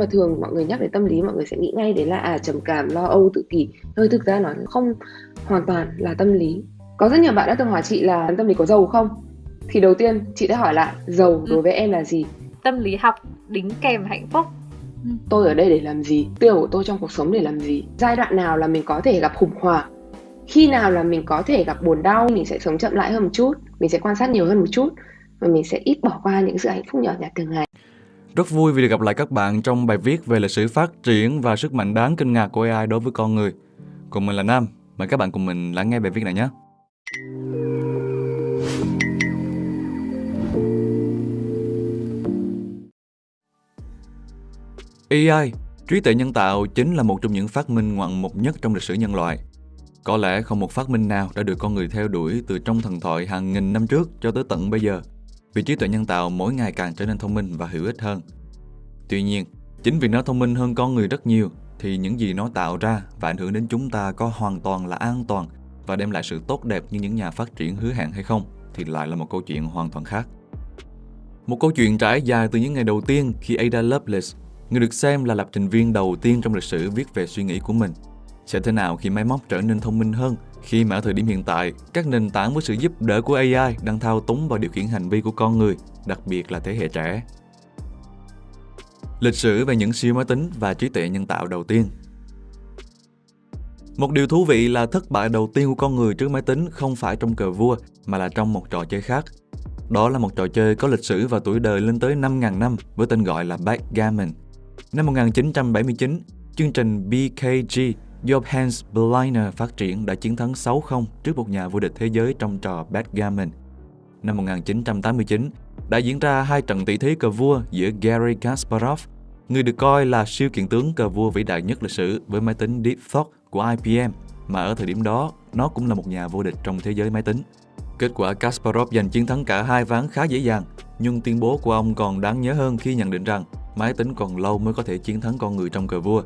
Mà thường mọi người nhắc đến tâm lý mọi người sẽ nghĩ ngay đến là à trầm cảm, lo âu, tự kỷ. Nhưng thực ra nó không hoàn toàn là tâm lý. Có rất nhiều bạn đã từng hỏi chị là tâm lý có giàu không? Thì đầu tiên chị đã hỏi lại giàu ừ. đối với em là gì? Tâm lý học đính kèm hạnh phúc. Ừ. Tôi ở đây để làm gì? Tiêu của tôi trong cuộc sống để làm gì? Giai đoạn nào là mình có thể gặp khủng hoảng? Khi nào là mình có thể gặp buồn đau? Mình sẽ sống chậm lại hơn một chút, mình sẽ quan sát nhiều hơn một chút và mình sẽ ít bỏ qua những sự hạnh phúc nhỏ nhặt thường ngày. Rất vui vì được gặp lại các bạn trong bài viết về lịch sử phát triển và sức mạnh đáng kinh ngạc của AI đối với con người. Còn mình là Nam, mời các bạn cùng mình lắng nghe bài viết này nhé. AI, trí tuệ nhân tạo chính là một trong những phát minh ngoạn mục nhất trong lịch sử nhân loại. Có lẽ không một phát minh nào đã được con người theo đuổi từ trong thần thoại hàng nghìn năm trước cho tới tận bây giờ – vì trí tuệ nhân tạo mỗi ngày càng trở nên thông minh và hữu ích hơn. Tuy nhiên, chính vì nó thông minh hơn con người rất nhiều thì những gì nó tạo ra và ảnh hưởng đến chúng ta có hoàn toàn là an toàn và đem lại sự tốt đẹp như những nhà phát triển hứa hẹn hay không thì lại là một câu chuyện hoàn toàn khác. Một câu chuyện trải dài từ những ngày đầu tiên khi Ada Lovelace, người được xem là lập trình viên đầu tiên trong lịch sử viết về suy nghĩ của mình, sẽ thế nào khi máy móc trở nên thông minh hơn khi mà ở thời điểm hiện tại, các nền tảng với sự giúp đỡ của AI đang thao túng và điều khiển hành vi của con người, đặc biệt là thế hệ trẻ. Lịch sử về những siêu máy tính và trí tuệ nhân tạo đầu tiên Một điều thú vị là thất bại đầu tiên của con người trước máy tính không phải trong cờ vua mà là trong một trò chơi khác. Đó là một trò chơi có lịch sử và tuổi đời lên tới 5.000 năm với tên gọi là Backgammon. Năm 1979, chương trình BKG Johannes Berliner phát triển đã chiến thắng 6-0 trước một nhà vô địch thế giới trong trò Badgammon Năm 1989, đã diễn ra hai trận tỷ thí cờ vua giữa Gary Kasparov, người được coi là siêu kiện tướng cờ vua vĩ đại nhất lịch sử với máy tính Deep Thought của IBM, mà ở thời điểm đó, nó cũng là một nhà vô địch trong thế giới máy tính. Kết quả Kasparov giành chiến thắng cả hai ván khá dễ dàng, nhưng tuyên bố của ông còn đáng nhớ hơn khi nhận định rằng máy tính còn lâu mới có thể chiến thắng con người trong cờ vua.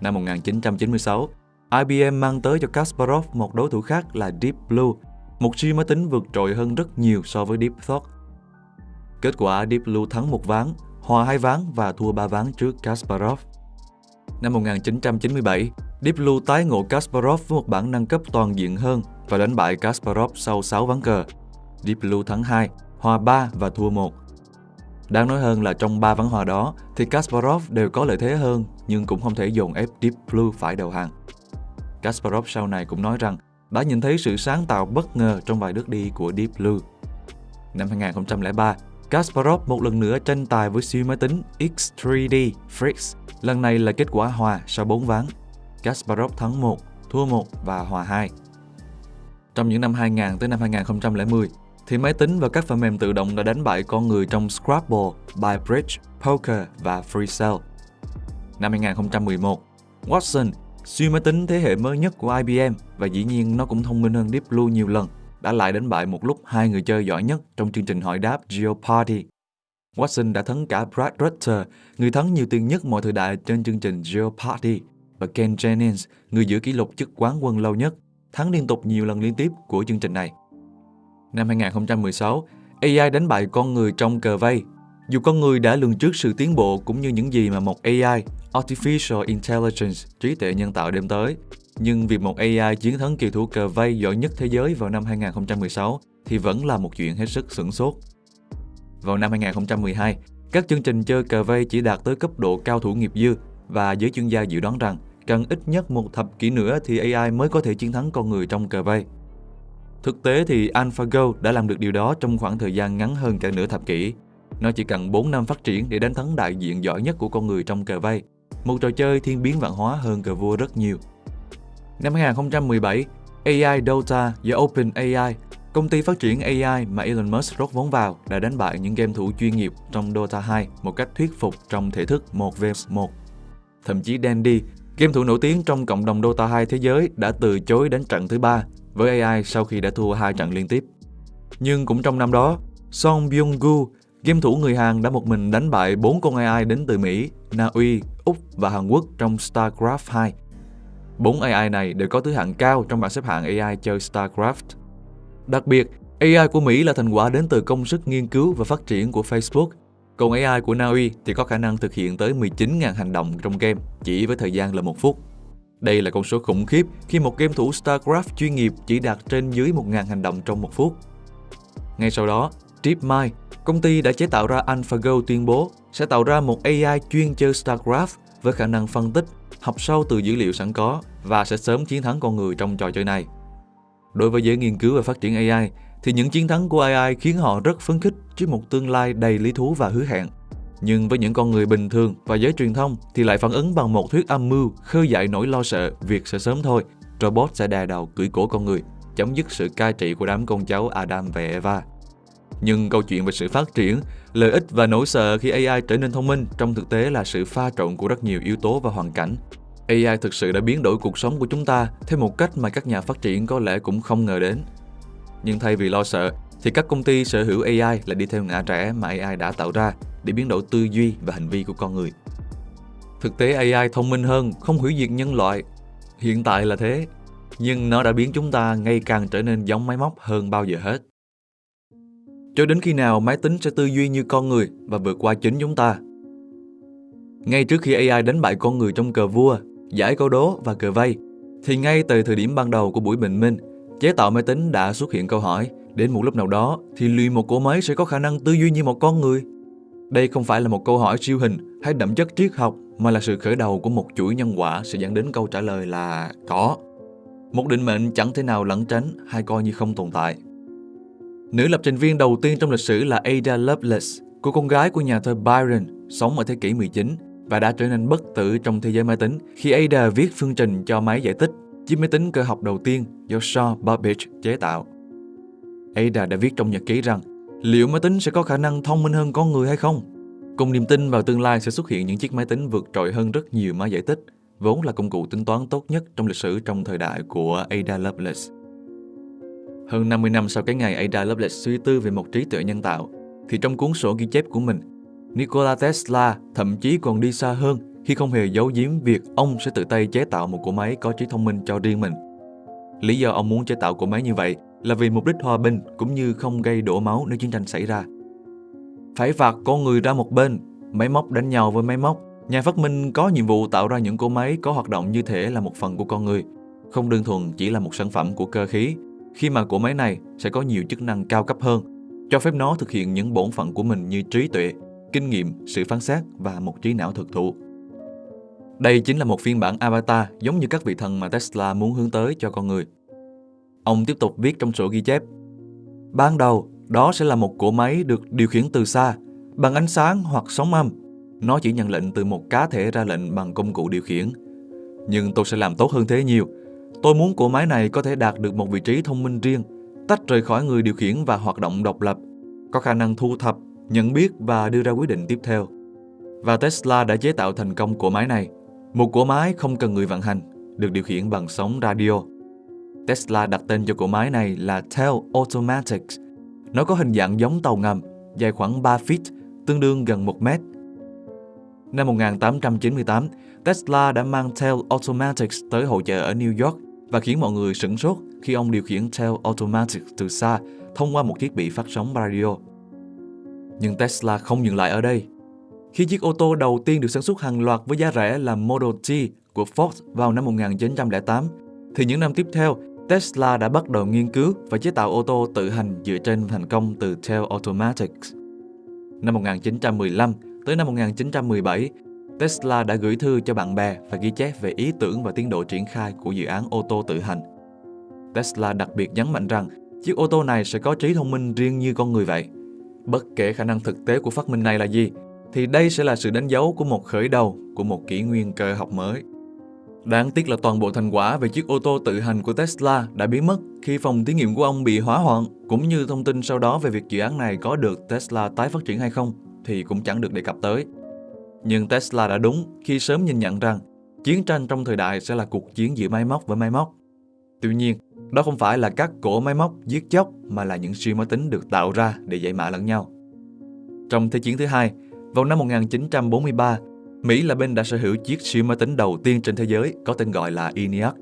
Năm 1996, IBM mang tới cho Kasparov một đối thủ khác là Deep Blue, một siêu máy tính vượt trội hơn rất nhiều so với Deep Thought. Kết quả Deep Blue thắng một ván, hòa hai ván và thua ba ván trước Kasparov. Năm 1997, Deep Blue tái ngộ Kasparov với một bản nâng cấp toàn diện hơn và đánh bại Kasparov sau 6 ván cờ. Deep Blue thắng 2, hòa 3 và thua 1. Đáng nói hơn là trong ba ván hòa đó thì Kasparov đều có lợi thế hơn nhưng cũng không thể dồn ép Deep Blue phải đầu hàng. Kasparov sau này cũng nói rằng đã nhìn thấy sự sáng tạo bất ngờ trong vài bước đi của Deep Blue. Năm 2003, Kasparov một lần nữa tranh tài với siêu máy tính X3D Freaks. Lần này là kết quả hòa sau 4 ván. Kasparov thắng 1, thua 1 và hòa 2. Trong những năm 2000 tới năm 2010, thì máy tính và các phần mềm tự động đã đánh bại con người trong Scrabble, Bybridge, Poker và FreeCell. Năm 2011, Watson, siêu máy tính thế hệ mới nhất của IBM và dĩ nhiên nó cũng thông minh hơn Deep Blue nhiều lần, đã lại đánh bại một lúc hai người chơi giỏi nhất trong chương trình hỏi đáp Jeopardy. Watson đã thắng cả Brad Rutter, người thắng nhiều tiền nhất mọi thời đại trên chương trình Jeopardy, và Ken Jennings, người giữ kỷ lục chức quán quân lâu nhất, thắng liên tục nhiều lần liên tiếp của chương trình này. Năm 2016, AI đánh bại con người trong cờ vây. Dù con người đã lường trước sự tiến bộ cũng như những gì mà một AI, Artificial Intelligence, trí tuệ nhân tạo đem tới, nhưng việc một AI chiến thắng kỳ thủ cờ vây giỏi nhất thế giới vào năm 2016 thì vẫn là một chuyện hết sức sửng sốt. Vào năm 2012, các chương trình chơi cờ vây chỉ đạt tới cấp độ cao thủ nghiệp dư và giới chuyên gia dự đoán rằng cần ít nhất một thập kỷ nữa thì AI mới có thể chiến thắng con người trong cờ vây. Thực tế thì AlphaGo đã làm được điều đó trong khoảng thời gian ngắn hơn cả nửa thập kỷ. Nó chỉ cần 4 năm phát triển để đánh thắng đại diện giỏi nhất của con người trong cờ vây, một trò chơi thiên biến vạn hóa hơn cờ vua rất nhiều. Năm 2017, AI Dota và OpenAI, công ty phát triển AI mà Elon Musk rót vốn vào, đã đánh bại những game thủ chuyên nghiệp trong Dota 2 một cách thuyết phục trong thể thức 1v1. Thậm chí Dandy, game thủ nổi tiếng trong cộng đồng Dota 2 thế giới đã từ chối đánh trận thứ ba với AI sau khi đã thua hai trận liên tiếp. Nhưng cũng trong năm đó, Song Byung-gu, game thủ người Hàn đã một mình đánh bại bốn con AI đến từ Mỹ, Na Uy, Úc và Hàn Quốc trong StarCraft 2. Bốn AI này đều có thứ hạng cao trong bảng xếp hạng AI chơi StarCraft. Đặc biệt, AI của Mỹ là thành quả đến từ công sức nghiên cứu và phát triển của Facebook. Còn AI của Na Uy thì có khả năng thực hiện tới 19.000 hành động trong game chỉ với thời gian là một phút. Đây là con số khủng khiếp khi một game thủ StarCraft chuyên nghiệp chỉ đạt trên dưới 1.000 hành động trong một phút. Ngay sau đó, DeepMind, công ty đã chế tạo ra AlphaGo tuyên bố sẽ tạo ra một AI chuyên chơi StarCraft với khả năng phân tích, học sâu từ dữ liệu sẵn có và sẽ sớm chiến thắng con người trong trò chơi này. Đối với giới nghiên cứu và phát triển AI, thì những chiến thắng của AI khiến họ rất phấn khích trước một tương lai đầy lý thú và hứa hẹn. Nhưng với những con người bình thường và giới truyền thông thì lại phản ứng bằng một thuyết âm mưu khơi dậy nỗi lo sợ việc sẽ sớm thôi, robot sẽ đè đầu cưỡi cổ con người, chấm dứt sự cai trị của đám con cháu Adam và Eva. Nhưng câu chuyện về sự phát triển, lợi ích và nỗi sợ khi AI trở nên thông minh trong thực tế là sự pha trộn của rất nhiều yếu tố và hoàn cảnh. AI thực sự đã biến đổi cuộc sống của chúng ta theo một cách mà các nhà phát triển có lẽ cũng không ngờ đến. Nhưng thay vì lo sợ, thì các công ty sở hữu AI lại đi theo ngã rẽ mà AI đã tạo ra để biến đổi tư duy và hành vi của con người. Thực tế AI thông minh hơn, không hủy diệt nhân loại. Hiện tại là thế, nhưng nó đã biến chúng ta ngày càng trở nên giống máy móc hơn bao giờ hết. Cho đến khi nào máy tính sẽ tư duy như con người và vượt qua chính chúng ta. Ngay trước khi AI đánh bại con người trong cờ vua, giải câu đố và cờ vây, thì ngay từ thời điểm ban đầu của buổi bình minh, chế tạo máy tính đã xuất hiện câu hỏi đến một lúc nào đó thì liệu một cỗ máy sẽ có khả năng tư duy như một con người? Đây không phải là một câu hỏi siêu hình hay đậm chất triết học mà là sự khởi đầu của một chuỗi nhân quả sẽ dẫn đến câu trả lời là có. Một định mệnh chẳng thể nào lẩn tránh hay coi như không tồn tại. Nữ lập trình viên đầu tiên trong lịch sử là Ada Lovelace, cô con gái của nhà thơ Byron, sống ở thế kỷ 19 và đã trở nên bất tử trong thế giới máy tính khi Ada viết phương trình cho máy giải tích, chiếc máy tính cơ học đầu tiên do Shaw Babbage chế tạo. Ada đã viết trong nhật ký rằng liệu máy tính sẽ có khả năng thông minh hơn con người hay không? Cùng niềm tin vào tương lai sẽ xuất hiện những chiếc máy tính vượt trội hơn rất nhiều máy giải tích, vốn là công cụ tính toán tốt nhất trong lịch sử trong thời đại của Ada Lovelace. Hơn 50 năm sau cái ngày Ada Lovelace suy tư về một trí tuệ nhân tạo, thì trong cuốn sổ ghi chép của mình, Nikola Tesla thậm chí còn đi xa hơn khi không hề giấu giếm việc ông sẽ tự tay chế tạo một cỗ máy có trí thông minh cho riêng mình. Lý do ông muốn chế tạo cỗ máy như vậy là vì mục đích hòa bình cũng như không gây đổ máu nếu chiến tranh xảy ra. Phải phạt con người ra một bên, máy móc đánh nhau với máy móc. Nhà phát minh có nhiệm vụ tạo ra những cỗ máy có hoạt động như thể là một phần của con người, không đơn thuần chỉ là một sản phẩm của cơ khí, khi mà cỗ máy này sẽ có nhiều chức năng cao cấp hơn, cho phép nó thực hiện những bổn phận của mình như trí tuệ, kinh nghiệm, sự phán xét và một trí não thực thụ. Đây chính là một phiên bản avatar giống như các vị thần mà Tesla muốn hướng tới cho con người. Ông tiếp tục viết trong sổ ghi chép. Ban đầu, đó sẽ là một cỗ máy được điều khiển từ xa, bằng ánh sáng hoặc sóng âm. Nó chỉ nhận lệnh từ một cá thể ra lệnh bằng công cụ điều khiển. Nhưng tôi sẽ làm tốt hơn thế nhiều. Tôi muốn cỗ máy này có thể đạt được một vị trí thông minh riêng, tách rời khỏi người điều khiển và hoạt động độc lập, có khả năng thu thập, nhận biết và đưa ra quyết định tiếp theo. Và Tesla đã chế tạo thành công cỗ máy này. Một cỗ máy không cần người vận hành, được điều khiển bằng sóng radio. Tesla đặt tên cho cỗ máy này là Tail Automatic. Nó có hình dạng giống tàu ngầm, dài khoảng 3 feet, tương đương gần 1 mét. Năm 1898, Tesla đã mang Tail Automatic tới hội chợ ở New York và khiến mọi người sửng sốt khi ông điều khiển Tail Automatic từ xa thông qua một thiết bị phát sóng radio. Nhưng Tesla không dừng lại ở đây. Khi chiếc ô tô đầu tiên được sản xuất hàng loạt với giá rẻ là Model T của Ford vào năm 1908, thì những năm tiếp theo, Tesla đã bắt đầu nghiên cứu và chế tạo ô tô tự hành dựa trên thành công từ Tel Automatics. Năm 1915 tới năm 1917, Tesla đã gửi thư cho bạn bè và ghi chép về ý tưởng và tiến độ triển khai của dự án ô tô tự hành. Tesla đặc biệt nhấn mạnh rằng chiếc ô tô này sẽ có trí thông minh riêng như con người vậy. Bất kể khả năng thực tế của phát minh này là gì, thì đây sẽ là sự đánh dấu của một khởi đầu của một kỷ nguyên cơ học mới. Đáng tiếc là toàn bộ thành quả về chiếc ô tô tự hành của Tesla đã biến mất khi phòng thí nghiệm của ông bị hỏa hoạn, cũng như thông tin sau đó về việc dự án này có được Tesla tái phát triển hay không thì cũng chẳng được đề cập tới. Nhưng Tesla đã đúng khi sớm nhìn nhận rằng chiến tranh trong thời đại sẽ là cuộc chiến giữa máy móc với máy móc. Tuy nhiên, đó không phải là các cổ máy móc giết chóc mà là những siêu máy tính được tạo ra để giải mã lẫn nhau. Trong Thế chiến thứ hai, vào năm 1943, Mỹ là bên đã sở hữu chiếc siêu máy tính đầu tiên trên thế giới có tên gọi là ENIAC.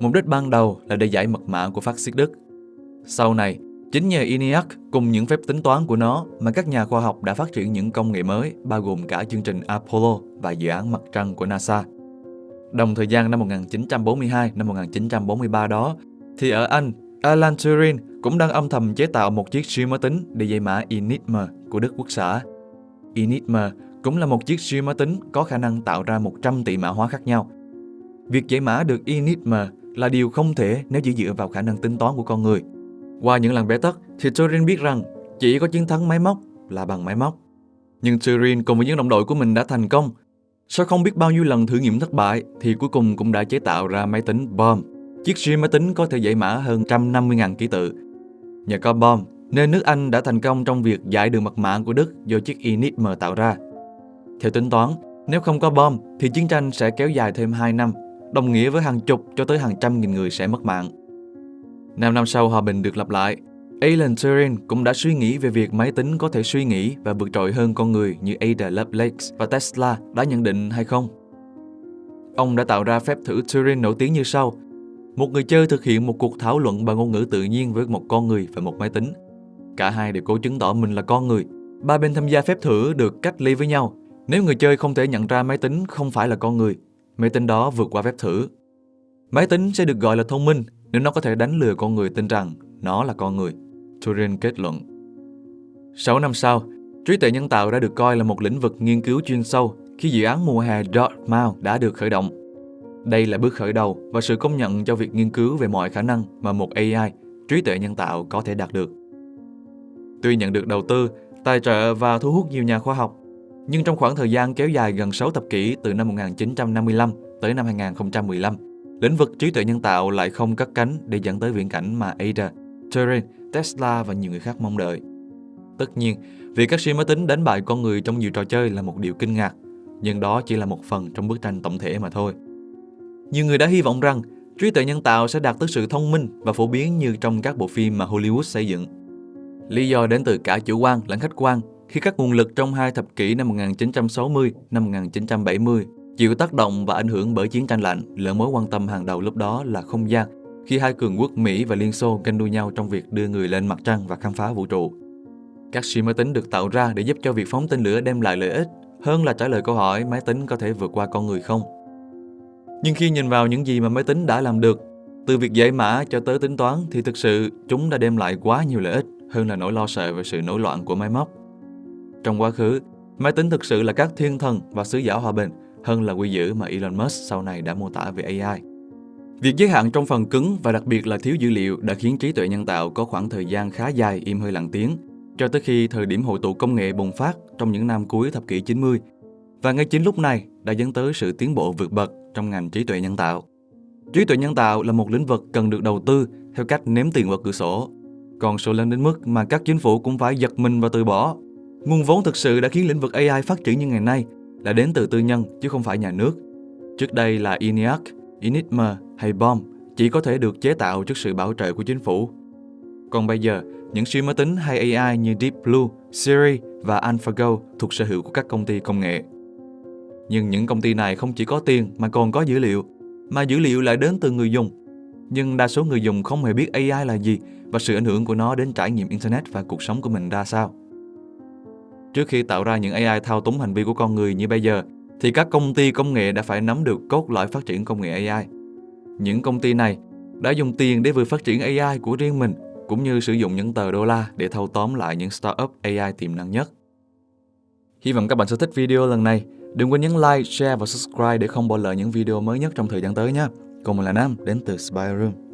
Mục đích ban đầu là để giải mật mã của phát xít Đức. Sau này, Chính nhờ ENIAC cùng những phép tính toán của nó mà các nhà khoa học đã phát triển những công nghệ mới bao gồm cả chương trình Apollo và dự án mặt trăng của NASA. Đồng thời gian năm 1942 năm 1943 đó thì ở Anh, Alan Turing cũng đang âm thầm chế tạo một chiếc siêu máy tính để giải mã Enigma của Đức Quốc xã. Enigma cũng là một chiếc siêu máy tính có khả năng tạo ra 100 tỷ mã hóa khác nhau. Việc giải mã được Enigma là điều không thể nếu chỉ dựa vào khả năng tính toán của con người. Qua những lần bế tắc, thì Turing biết rằng chỉ có chiến thắng máy móc là bằng máy móc. Nhưng Turing cùng với những đồng đội của mình đã thành công. Sau không biết bao nhiêu lần thử nghiệm thất bại, thì cuối cùng cũng đã chế tạo ra máy tính BOM. Chiếc siêu máy tính có thể giải mã hơn 150.000 ký tự. Nhờ có BOM nên nước Anh đã thành công trong việc giải đường mật mã của Đức do chiếc Enigma tạo ra. Theo tính toán, nếu không có bom thì chiến tranh sẽ kéo dài thêm 2 năm, đồng nghĩa với hàng chục cho tới hàng trăm nghìn người sẽ mất mạng. Năm năm sau hòa bình được lập lại, Alan Turing cũng đã suy nghĩ về việc máy tính có thể suy nghĩ và vượt trội hơn con người như Ada Lovelace và Tesla đã nhận định hay không. Ông đã tạo ra phép thử Turing nổi tiếng như sau. Một người chơi thực hiện một cuộc thảo luận bằng ngôn ngữ tự nhiên với một con người và một máy tính. Cả hai đều cố chứng tỏ mình là con người. Ba bên tham gia phép thử được cách ly với nhau. Nếu người chơi không thể nhận ra máy tính không phải là con người, máy tính đó vượt qua phép thử. Máy tính sẽ được gọi là thông minh nếu nó có thể đánh lừa con người tin rằng nó là con người. Turing kết luận. 6 năm sau, trí tuệ nhân tạo đã được coi là một lĩnh vực nghiên cứu chuyên sâu khi dự án mùa hè Dartmouth đã được khởi động. Đây là bước khởi đầu và sự công nhận cho việc nghiên cứu về mọi khả năng mà một AI, trí tuệ nhân tạo có thể đạt được. Tuy nhận được đầu tư, tài trợ và thu hút nhiều nhà khoa học, nhưng trong khoảng thời gian kéo dài gần 6 thập kỷ từ năm 1955 tới năm 2015, lĩnh vực trí tuệ nhân tạo lại không cất cánh để dẫn tới viễn cảnh mà Ada, Turing, Tesla và nhiều người khác mong đợi. Tất nhiên, việc các siêu máy tính đánh bại con người trong nhiều trò chơi là một điều kinh ngạc, nhưng đó chỉ là một phần trong bức tranh tổng thể mà thôi. Nhiều người đã hy vọng rằng trí tuệ nhân tạo sẽ đạt tới sự thông minh và phổ biến như trong các bộ phim mà Hollywood xây dựng. Lý do đến từ cả chủ quan lẫn khách quan khi các nguồn lực trong hai thập kỷ năm 1960, năm 1970 chịu tác động và ảnh hưởng bởi chiến tranh lạnh, lựa mối quan tâm hàng đầu lúc đó là không gian, khi hai cường quốc Mỹ và Liên Xô ganh đua nhau trong việc đưa người lên mặt trăng và khám phá vũ trụ. Các siêu máy tính được tạo ra để giúp cho việc phóng tên lửa đem lại lợi ích hơn là trả lời câu hỏi máy tính có thể vượt qua con người không. Nhưng khi nhìn vào những gì mà máy tính đã làm được, từ việc giải mã cho tới tính toán thì thực sự chúng đã đem lại quá nhiều lợi ích hơn là nỗi lo sợ về sự nổi loạn của máy móc. Trong quá khứ, máy tính thực sự là các thiên thần và sứ giả hòa bình hơn là quy dữ mà Elon Musk sau này đã mô tả về AI. Việc giới hạn trong phần cứng và đặc biệt là thiếu dữ liệu đã khiến trí tuệ nhân tạo có khoảng thời gian khá dài im hơi lặng tiếng, cho tới khi thời điểm hội tụ công nghệ bùng phát trong những năm cuối thập kỷ 90. Và ngay chính lúc này đã dẫn tới sự tiến bộ vượt bậc trong ngành trí tuệ nhân tạo. Trí tuệ nhân tạo là một lĩnh vực cần được đầu tư theo cách ném tiền vào cửa sổ. Còn số lớn đến mức mà các chính phủ cũng phải giật mình và từ bỏ. Nguồn vốn thực sự đã khiến lĩnh vực AI phát triển như ngày nay là đến từ tư nhân chứ không phải nhà nước. Trước đây là ENIAC, Enigma hay BOM chỉ có thể được chế tạo trước sự bảo trợ của chính phủ. Còn bây giờ, những siêu máy tính hay AI như Deep Blue, Siri và AlphaGo thuộc sở hữu của các công ty công nghệ. Nhưng những công ty này không chỉ có tiền mà còn có dữ liệu, mà dữ liệu lại đến từ người dùng. Nhưng đa số người dùng không hề biết AI là gì và sự ảnh hưởng của nó đến trải nghiệm Internet và cuộc sống của mình ra sao. Trước khi tạo ra những AI thao túng hành vi của con người như bây giờ, thì các công ty công nghệ đã phải nắm được cốt lõi phát triển công nghệ AI. Những công ty này đã dùng tiền để vừa phát triển AI của riêng mình, cũng như sử dụng những tờ đô la để thâu tóm lại những startup AI tiềm năng nhất. Hy vọng các bạn sẽ thích video lần này. Đừng quên nhấn like, share và subscribe để không bỏ lỡ những video mới nhất trong thời gian tới nhé. Còn mình là Nam, đến từ Spy Room.